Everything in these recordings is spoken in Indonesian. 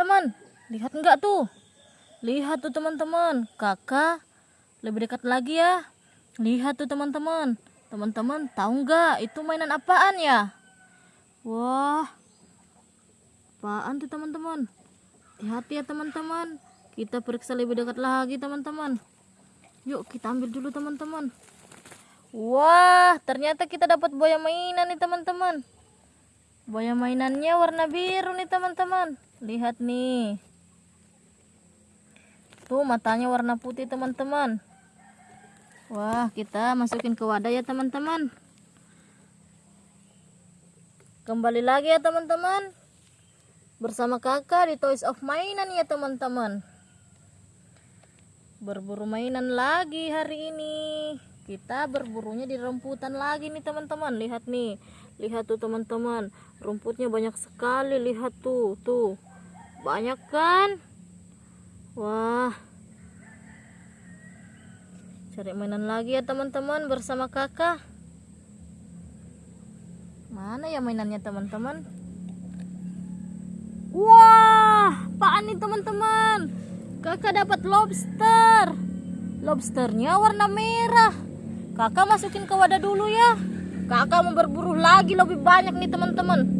teman. Lihat enggak tuh? Lihat tuh teman-teman. Kakak lebih dekat lagi ya. Lihat tuh teman-teman. Teman-teman tahu nggak itu mainan apaan ya? Wah apaan tuh teman-teman? Hati-hati ya teman-teman. Kita periksa lebih dekat lagi teman-teman. Yuk kita ambil dulu teman-teman. Wah ternyata kita dapat buaya mainan nih teman-teman. Buaya mainannya warna biru nih teman-teman lihat nih. Tuh matanya warna putih teman-teman. Wah kita masukin ke wadah ya teman-teman. Kembali lagi ya teman-teman. Bersama kakak di Toys of Mainan ya teman-teman. Berburu mainan lagi hari ini. Kita berburunya di rumputan lagi nih teman-teman. Lihat nih. Lihat tuh teman-teman. Rumputnya banyak sekali. Lihat tuh tuh banyak kan? Wah. Cari mainan lagi ya teman-teman bersama kakak. Mana ya mainannya teman-teman? Wah apaan nih teman-teman? Kakak dapat lobster. Lobsternya warna merah. Kakak masukin ke wadah dulu ya. Kakak mau berburu lagi lebih banyak nih teman-teman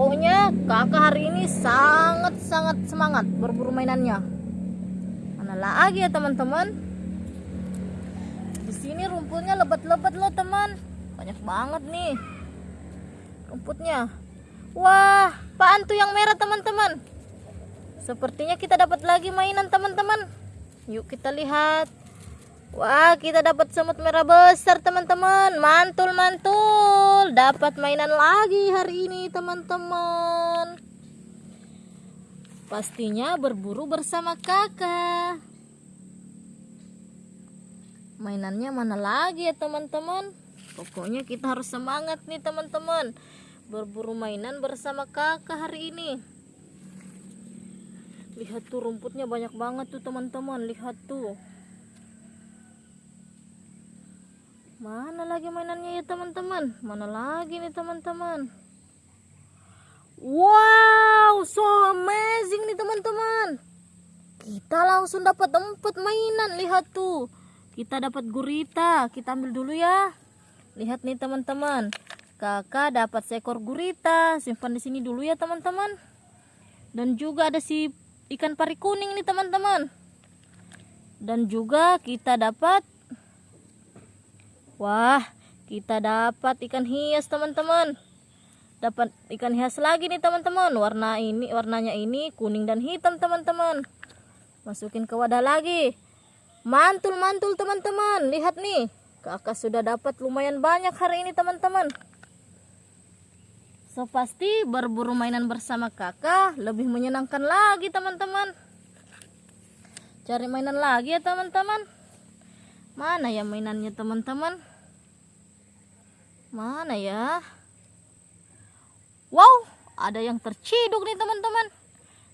pokoknya kakak hari ini sangat-sangat semangat berburu mainannya. Mana lagi ya teman-teman? Di sini rumputnya lebat-lebat loh teman. Banyak banget nih rumputnya. Wah apaan tuh yang merah teman-teman? Sepertinya kita dapat lagi mainan teman-teman. Yuk kita lihat. Wah kita dapat semut merah besar teman-teman. Mantul mantul dapat mainan lagi hari ini teman-teman. Pastinya berburu bersama kakak. Mainannya mana lagi ya teman-teman? Pokoknya kita harus semangat nih teman-teman. Berburu mainan bersama kakak hari ini. Lihat tuh rumputnya banyak banget tuh teman-teman. Lihat tuh mana lagi mainannya ya teman-teman? Mana lagi nih teman-teman? Wow so amazing nih teman-teman. Kita langsung dapat empat mainan lihat tuh. Kita dapat gurita kita ambil dulu ya. Lihat nih teman-teman. Kakak dapat seekor gurita. Simpan di sini dulu ya teman-teman. Dan juga ada si ikan pari kuning nih teman-teman. Dan juga kita dapat wah kita dapat ikan hias teman-teman. Dapat ikan hias lagi nih teman-teman. Warna ini warnanya ini kuning dan hitam teman-teman. Masukin ke wadah lagi. Mantul-mantul teman-teman. Lihat nih kakak sudah dapat lumayan banyak hari ini teman-teman. So pasti berburu mainan bersama kakak lebih menyenangkan lagi teman-teman. Cari mainan lagi ya teman-teman. Mana ya mainannya teman-teman mana ya wow ada yang terciduk nih teman-teman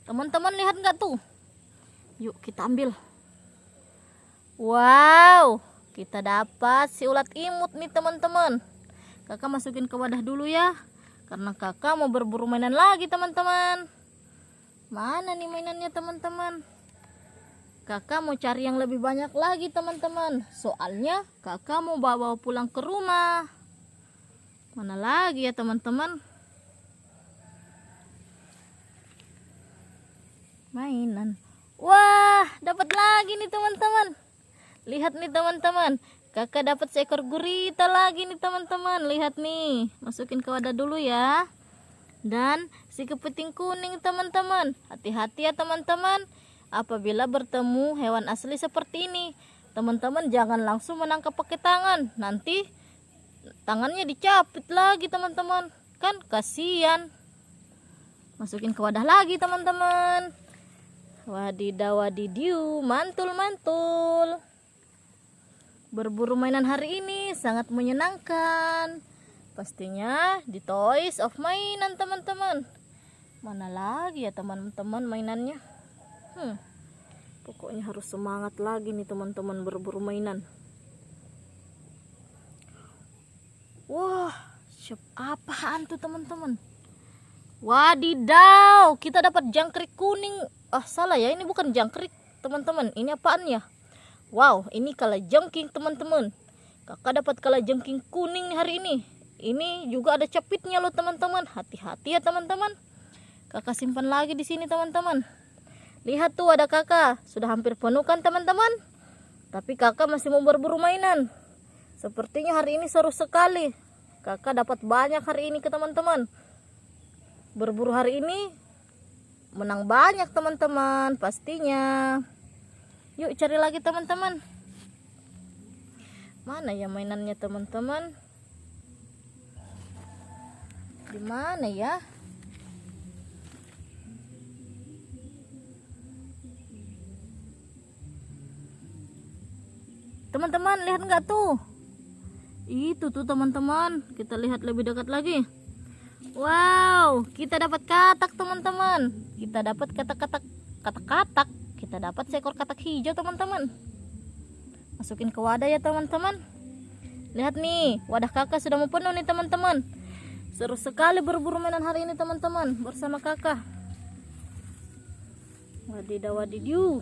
teman-teman lihat nggak tuh yuk kita ambil Wow, kita dapat si ulat imut nih teman-teman. Kakak masukin ke wadah dulu ya. Karena kakak mau berburu mainan lagi teman-teman. Mana nih mainannya teman-teman? Kakak mau cari yang lebih banyak lagi teman-teman. Soalnya kakak mau bawa pulang ke rumah. Mana lagi ya teman-teman? Mainan. Wah, dapat lagi nih teman-teman. Lihat nih teman-teman. Kakak dapat seekor gurita lagi nih teman-teman. Lihat nih. Masukin ke wadah dulu ya. Dan si kepiting kuning teman-teman. Hati-hati ya teman-teman. Apabila bertemu hewan asli seperti ini. Teman-teman jangan langsung menangkap pakai tangan. Nanti tangannya dicapit lagi teman-teman. Kan kasihan. Masukin ke wadah lagi teman-teman. Wadidaw wadidiu. Mantul mantul. Berburu mainan hari ini sangat menyenangkan. Pastinya di Toys of Mainan teman-teman. Mana lagi ya teman-teman mainannya? Hmm. Pokoknya harus semangat lagi nih teman-teman berburu mainan. Wah, siap apaan tuh teman-teman? Wadidaw, kita dapat jangkrik kuning. Ah, salah ya, ini bukan jangkrik, teman-teman. Ini apaan ya? Wow, ini kala jengking, teman-teman. Kakak dapat kala jengking kuning hari ini. Ini juga ada capitnya loh, teman-teman. Hati-hati ya, teman-teman. Kakak simpan lagi di sini, teman-teman. Lihat tuh ada kakak, sudah hampir penuh kan, teman-teman? Tapi kakak masih mau berburu mainan. Sepertinya hari ini seru sekali. Kakak dapat banyak hari ini ke teman-teman. Berburu hari ini menang banyak teman-teman pastinya. Yuk cari lagi teman-teman. Mana ya mainannya teman-teman? Di mana ya? Teman-teman lihat nggak tuh itu tuh teman-teman kita lihat lebih dekat lagi Wow, kita dapat katak teman-teman. Kita dapat katak-katak katak-katak. Kita dapat seekor katak hijau teman-teman. Masukin ke wadah ya teman-teman. Lihat nih, wadah kakak sudah mau penuh nih teman-teman. Seru sekali berburu mainan hari ini teman-teman bersama kakak. Wadidaw wadidiu.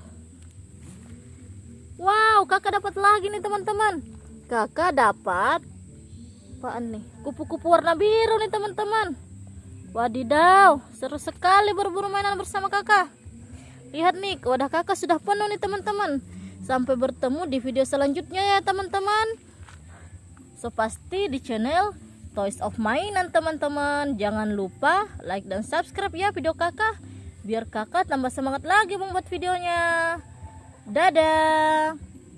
Wow, kakak dapat lagi nih teman-teman. Kakak dapat apaan nih? Kupu-kupu warna biru nih teman-teman. Wadidaw, seru sekali berburu mainan bersama kakak. Lihat nih, wadah kakak sudah penuh nih teman-teman. Sampai bertemu di video selanjutnya ya teman-teman. So pasti di channel Toys of Mainan teman-teman. Jangan lupa like dan subscribe ya video kakak. Biar kakak tambah semangat lagi membuat videonya. Dadah.